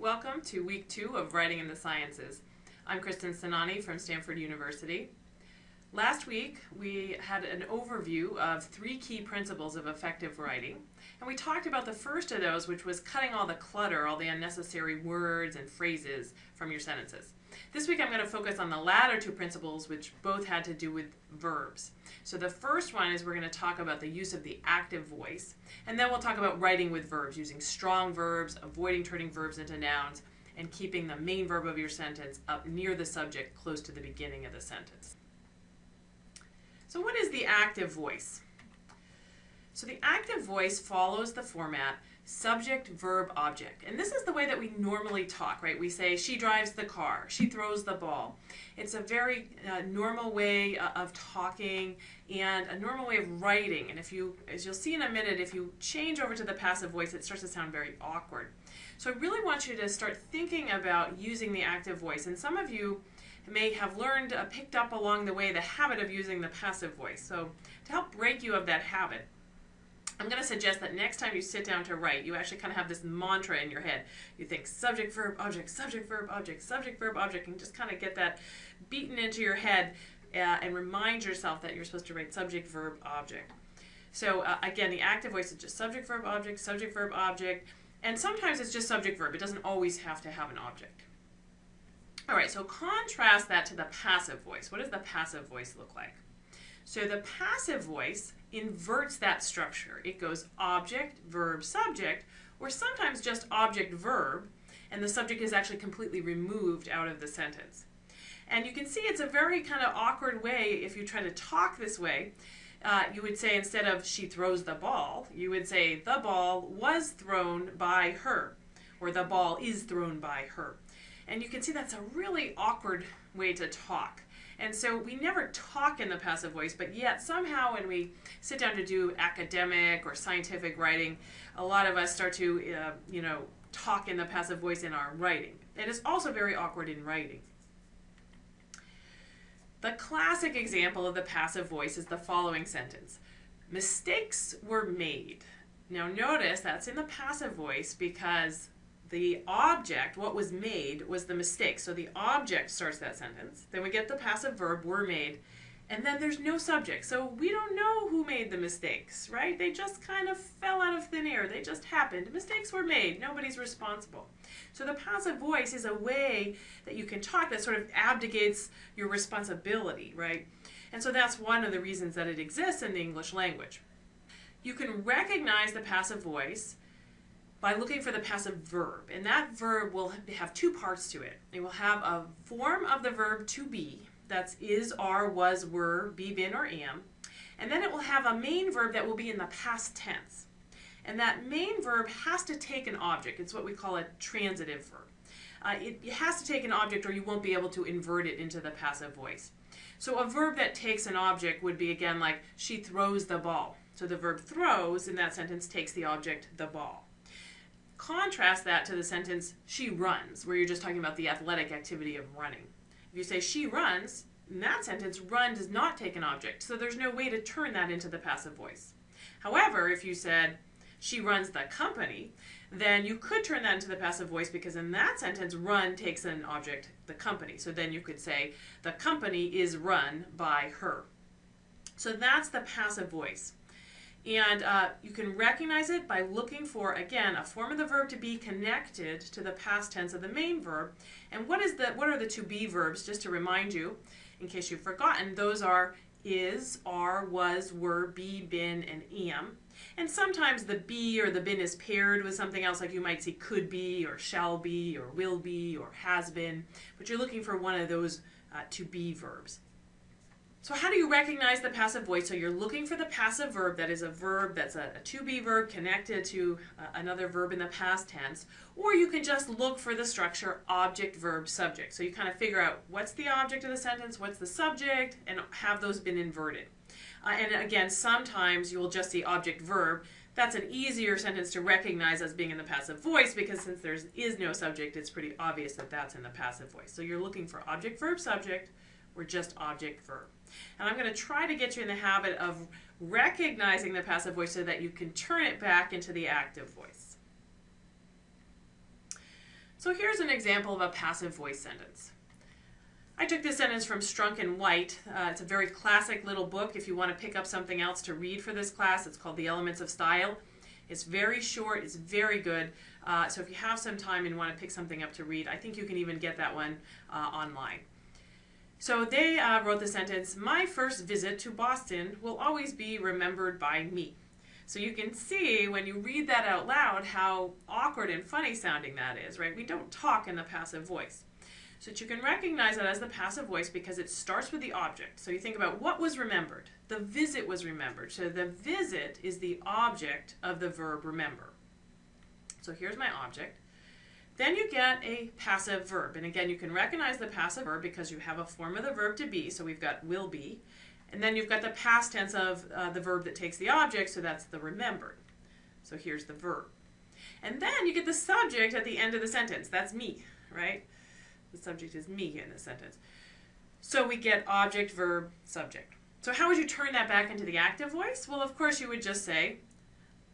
Welcome to week two of Writing in the Sciences. I'm Kristin Sainani from Stanford University. Last week we had an overview of three key principles of effective writing and we talked about the first of those which was cutting all the clutter, all the unnecessary words and phrases from your sentences. This week I'm going to focus on the latter two principles which both had to do with verbs. So the first one is we're going to talk about the use of the active voice and then we'll talk about writing with verbs, using strong verbs, avoiding turning verbs into nouns, and keeping the main verb of your sentence up near the subject close to the beginning of the sentence. So what is the active voice? So the active voice follows the format subject, verb, object. And this is the way that we normally talk, right? We say, she drives the car, she throws the ball. It's a very uh, normal way uh, of talking and a normal way of writing. And if you, as you'll see in a minute, if you change over to the passive voice, it starts to sound very awkward. So I really want you to start thinking about using the active voice. And some of you may have learned, uh, picked up along the way the habit of using the passive voice. So to help break you of that habit, I'm going to suggest that next time you sit down to write, you actually kind of have this mantra in your head. You think subject, verb, object, subject, verb, object, subject, verb, object, and just kind of get that beaten into your head uh, and remind yourself that you're supposed to write subject, verb, object. So uh, again, the active voice is just subject, verb, object, subject, verb, object, and sometimes it's just subject, verb. It doesn't always have to have an object. All right, so contrast that to the passive voice. What does the passive voice look like? So the passive voice inverts that structure. It goes object, verb, subject, or sometimes just object, verb, and the subject is actually completely removed out of the sentence. And you can see it's a very kind of awkward way if you try to talk this way. Uh, you would say instead of she throws the ball, you would say the ball was thrown by her, or the ball is thrown by her. And you can see that's a really awkward way to talk. And so we never talk in the passive voice, but yet somehow when we sit down to do academic or scientific writing, a lot of us start to, uh, you know, talk in the passive voice in our writing. It is also very awkward in writing. The classic example of the passive voice is the following sentence. Mistakes were made. Now notice that's in the passive voice because the object, what was made, was the mistake. So the object starts that sentence. Then we get the passive verb, were made. And then there's no subject. So we don't know who made the mistakes, right? They just kind of fell out of thin air. They just happened. Mistakes were made. Nobody's responsible. So the passive voice is a way that you can talk that sort of abdicates your responsibility, right? And so that's one of the reasons that it exists in the English language. You can recognize the passive voice by looking for the passive verb. And that verb will have two parts to it. It will have a form of the verb to be, that's is, are, was, were, be, been, or am. And then it will have a main verb that will be in the past tense. And that main verb has to take an object. It's what we call a transitive verb. Uh, it, it has to take an object or you won't be able to invert it into the passive voice. So a verb that takes an object would be again like she throws the ball. So the verb throws in that sentence takes the object the ball. Contrast that to the sentence, she runs, where you're just talking about the athletic activity of running. If you say she runs, in that sentence, run does not take an object, so there's no way to turn that into the passive voice. However, if you said, she runs the company, then you could turn that into the passive voice because in that sentence, run takes an object, the company. So then you could say, the company is run by her. So that's the passive voice. And uh, you can recognize it by looking for, again, a form of the verb to be connected to the past tense of the main verb. And what is the what are the to be verbs, just to remind you, in case you've forgotten, those are is, are, was, were, be, been, and am. And sometimes the be or the been is paired with something else, like you might see could be, or shall be, or will be, or has been. But you're looking for one of those uh, to be verbs. So how do you recognize the passive voice? So you're looking for the passive verb that is a verb that's a, a to-be verb connected to uh, another verb in the past tense, or you can just look for the structure object, verb, subject. So you kind of figure out what's the object of the sentence, what's the subject, and have those been inverted. Uh, and again, sometimes you will just see object, verb. That's an easier sentence to recognize as being in the passive voice because since there is no subject, it's pretty obvious that that's in the passive voice. So you're looking for object, verb, subject, or just object, verb. And I'm going to try to get you in the habit of recognizing the passive voice so that you can turn it back into the active voice. So here's an example of a passive voice sentence. I took this sentence from Strunk and White. Uh, it's a very classic little book. If you want to pick up something else to read for this class, it's called The Elements of Style. It's very short, it's very good. Uh, so if you have some time and want to pick something up to read, I think you can even get that one uh, online. So they uh, wrote the sentence, My first visit to Boston will always be remembered by me. So you can see when you read that out loud how awkward and funny sounding that is, right? We don't talk in the passive voice. So that you can recognize it as the passive voice because it starts with the object. So you think about what was remembered. The visit was remembered. So the visit is the object of the verb remember. So here's my object. Then you get a passive verb. And again, you can recognize the passive verb because you have a form of the verb to be. So we've got will be. And then you've got the past tense of uh, the verb that takes the object, so that's the remembered. So here's the verb. And then you get the subject at the end of the sentence. That's me, right? The subject is me in the sentence. So we get object, verb, subject. So how would you turn that back into the active voice? Well, of course, you would just say,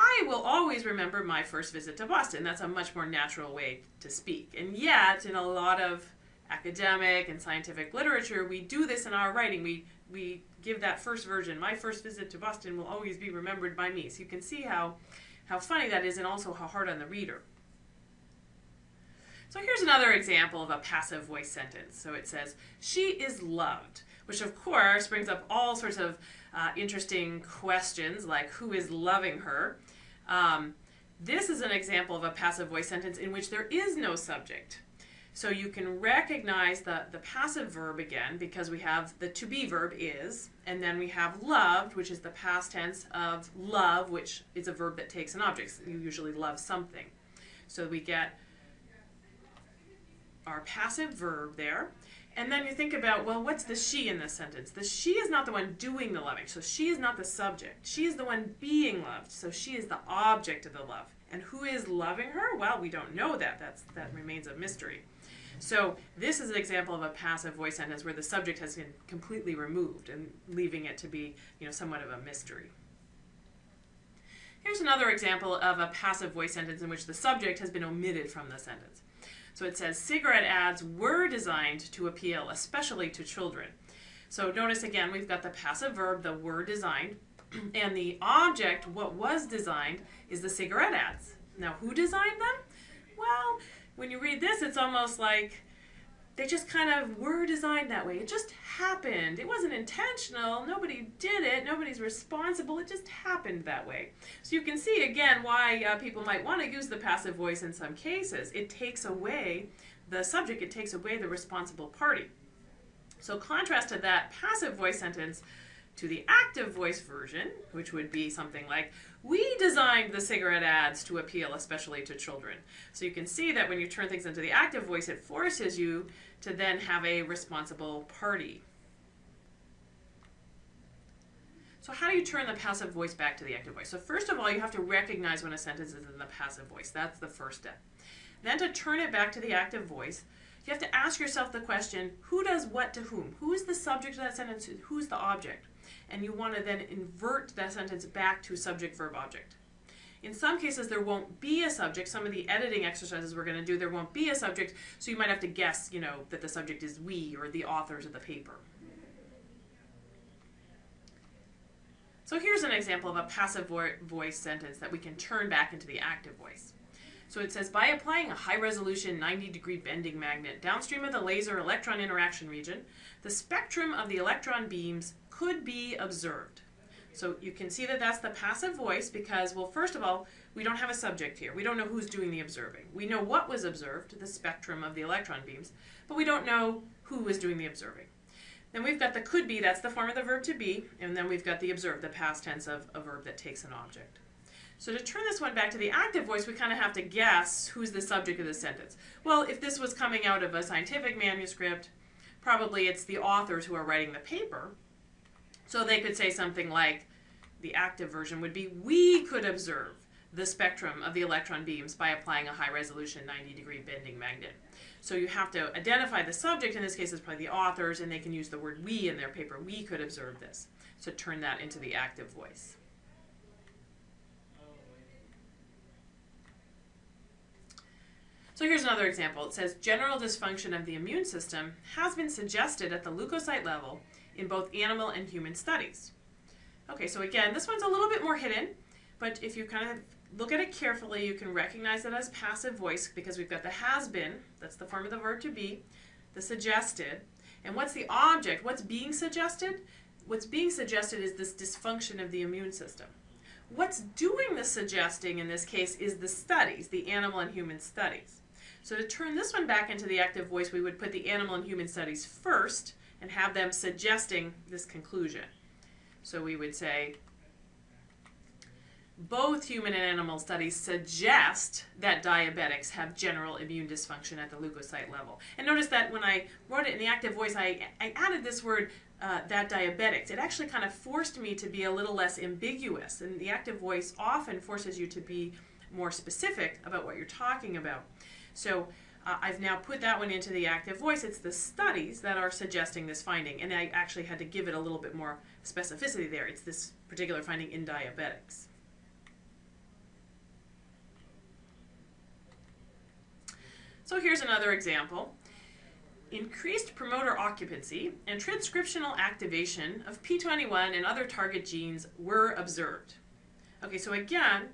I will always remember my first visit to Boston. That's a much more natural way to speak. And yet, in a lot of academic and scientific literature, we do this in our writing. We, we give that first version. My first visit to Boston will always be remembered by me. So you can see how, how funny that is and also how hard on the reader. So here's another example of a passive voice sentence. So it says, she is loved, which of course brings up all sorts of uh, interesting questions like who is loving her. Um, this is an example of a passive voice sentence in which there is no subject. So you can recognize the, the passive verb again because we have the to be verb is, and then we have loved, which is the past tense of love, which is a verb that takes an object. So you usually love something. So we get our passive verb there. And then you think about, well, what's the she in this sentence? The she is not the one doing the loving, so she is not the subject. She is the one being loved, so she is the object of the love. And who is loving her? Well, we don't know that. That's, that remains a mystery. So this is an example of a passive voice sentence where the subject has been completely removed and leaving it to be, you know, somewhat of a mystery. Here's another example of a passive voice sentence in which the subject has been omitted from the sentence. So it says cigarette ads were designed to appeal especially to children. So notice again, we've got the passive verb, the were designed, and the object, what was designed, is the cigarette ads. Now, who designed them? Well, when you read this, it's almost like they just kind of were designed that way. It just happened. It wasn't intentional. Nobody did it. Nobody's responsible. It just happened that way. So you can see again why uh, people might want to use the passive voice in some cases. It takes away the subject. It takes away the responsible party. So contrast to that passive voice sentence to the active voice version, which would be something like, we designed the cigarette ads to appeal especially to children. So you can see that when you turn things into the active voice, it forces you to then have a responsible party. So how do you turn the passive voice back to the active voice? So first of all, you have to recognize when a sentence is in the passive voice. That's the first step. Then to turn it back to the active voice, you have to ask yourself the question, who does what to whom? Who is the subject of that sentence? Who's the object? And you want to then invert that sentence back to subject-verb-object. In some cases, there won't be a subject. Some of the editing exercises we're going to do, there won't be a subject, so you might have to guess, you know, that the subject is we or the authors of the paper. So here's an example of a passive vo voice sentence that we can turn back into the active voice. So it says, by applying a high-resolution 90-degree bending magnet downstream of the laser electron interaction region, the spectrum of the electron beams could be observed. So you can see that that's the passive voice because, well, first of all, we don't have a subject here. We don't know who's doing the observing. We know what was observed, the spectrum of the electron beams, but we don't know who was doing the observing. Then we've got the could be, that's the form of the verb to be, and then we've got the observed, the past tense of a verb that takes an object. So to turn this one back to the active voice, we kind of have to guess who's the subject of the sentence. Well, if this was coming out of a scientific manuscript, probably it's the authors who are writing the paper. So they could say something like, the active version would be, we could observe the spectrum of the electron beams by applying a high resolution 90 degree bending magnet. So you have to identify the subject, in this case it's probably the authors, and they can use the word we in their paper. We could observe this. So turn that into the active voice. So here's another example. It says general dysfunction of the immune system has been suggested at the leukocyte level in both animal and human studies. Okay, so again, this one's a little bit more hidden, but if you kind of look at it carefully, you can recognize it as passive voice because we've got the has been, that's the form of the verb to be, the suggested, and what's the object? What's being suggested? What's being suggested is this dysfunction of the immune system. What's doing the suggesting in this case is the studies, the animal and human studies. So to turn this one back into the active voice, we would put the animal and human studies first and have them suggesting this conclusion. So we would say, both human and animal studies suggest that diabetics have general immune dysfunction at the leukocyte level. And notice that when I wrote it in the active voice, I, I added this word, uh, that diabetics. It actually kind of forced me to be a little less ambiguous. And the active voice often forces you to be more specific about what you're talking about. So uh, I've now put that one into the active voice. It's the studies that are suggesting this finding. And I actually had to give it a little bit more specificity there. It's this particular finding in diabetics. So here's another example. Increased promoter occupancy and transcriptional activation of P21 and other target genes were observed. Okay, so again,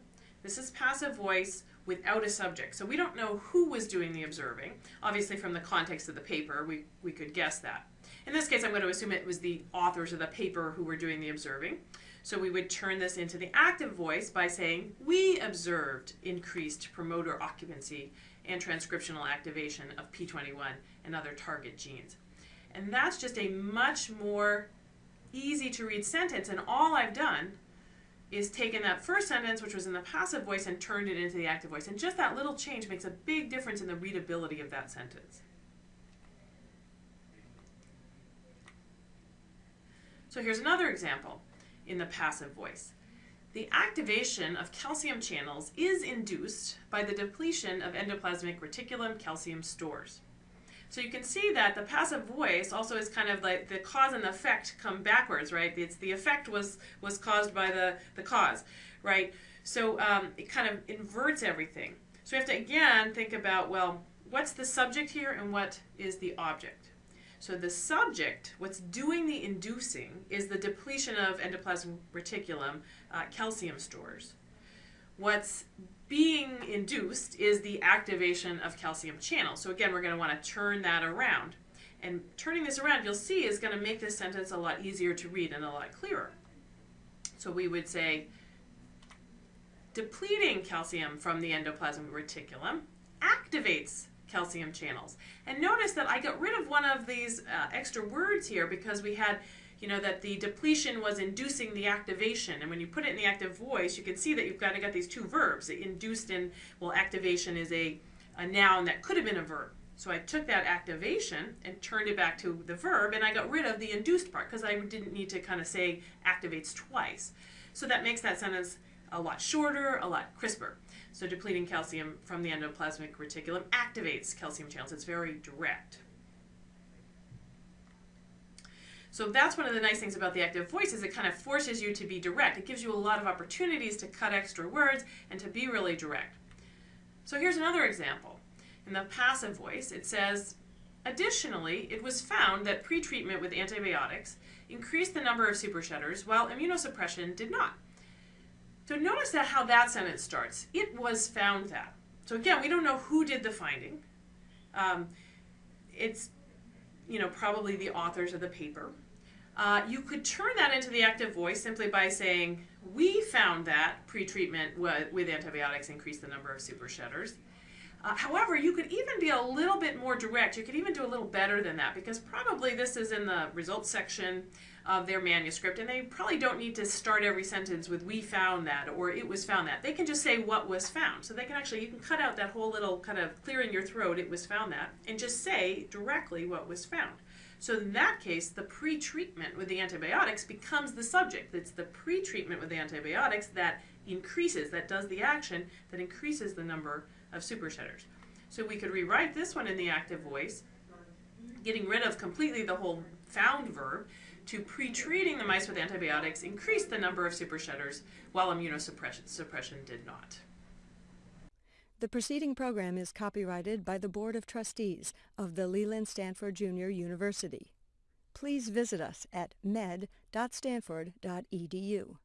this is passive voice without a subject. So we don't know who was doing the observing. Obviously from the context of the paper, we, we could guess that. In this case, I'm going to assume it was the authors of the paper who were doing the observing. So we would turn this into the active voice by saying, we observed increased promoter occupancy and transcriptional activation of P21 and other target genes. And that's just a much more easy to read sentence. And all I've done is taken that first sentence, which was in the passive voice, and turned it into the active voice. And just that little change makes a big difference in the readability of that sentence. So here's another example in the passive voice. The activation of calcium channels is induced by the depletion of endoplasmic reticulum calcium stores. So you can see that the passive voice also is kind of like the cause and effect come backwards, right? It's the effect was was caused by the, the cause, right? So um, it kind of inverts everything. So we have to again think about, well, what's the subject here and what is the object? So the subject, what's doing the inducing, is the depletion of endoplasmic reticulum uh, calcium stores. What's being induced is the activation of calcium channels. So again, we're going to want to turn that around. And turning this around, you'll see, is going to make this sentence a lot easier to read and a lot clearer. So we would say, depleting calcium from the endoplasmic reticulum activates calcium channels. And notice that I got rid of one of these uh, extra words here because we had, you know, that the depletion was inducing the activation. And when you put it in the active voice, you can see that you've kind of got these two verbs. induced and, well, activation is a, a noun that could have been a verb. So I took that activation and turned it back to the verb, and I got rid of the induced part because I didn't need to kind of say activates twice. So that makes that sentence a lot shorter, a lot crisper. So depleting calcium from the endoplasmic reticulum activates calcium channels. It's very direct. So that's one of the nice things about the active voice is it kind of forces you to be direct. It gives you a lot of opportunities to cut extra words and to be really direct. So here's another example. In the passive voice, it says, Additionally, it was found that pretreatment with antibiotics increased the number of supershedders while immunosuppression did not. So notice that how that sentence starts. It was found that. So again, we don't know who did the finding. Um, it's, you know, probably the authors of the paper. Uh, you could turn that into the active voice simply by saying, we found that pretreatment with antibiotics increased the number of supershedders. Uh, however, you could even be a little bit more direct. You could even do a little better than that because probably this is in the results section of their manuscript and they probably don't need to start every sentence with we found that or it was found that. They can just say what was found. So they can actually, you can cut out that whole little kind of clearing your throat, it was found that, and just say directly what was found. So in that case, the pre-treatment with the antibiotics becomes the subject. It's the pre-treatment with the antibiotics that increases, that does the action, that increases the number of supershedders. So we could rewrite this one in the active voice, getting rid of completely the whole found verb, to pre-treating the mice with antibiotics increased the number of supershedders while immunosuppression suppression did not. The preceding program is copyrighted by the Board of Trustees of the Leland Stanford Junior University. Please visit us at med.stanford.edu.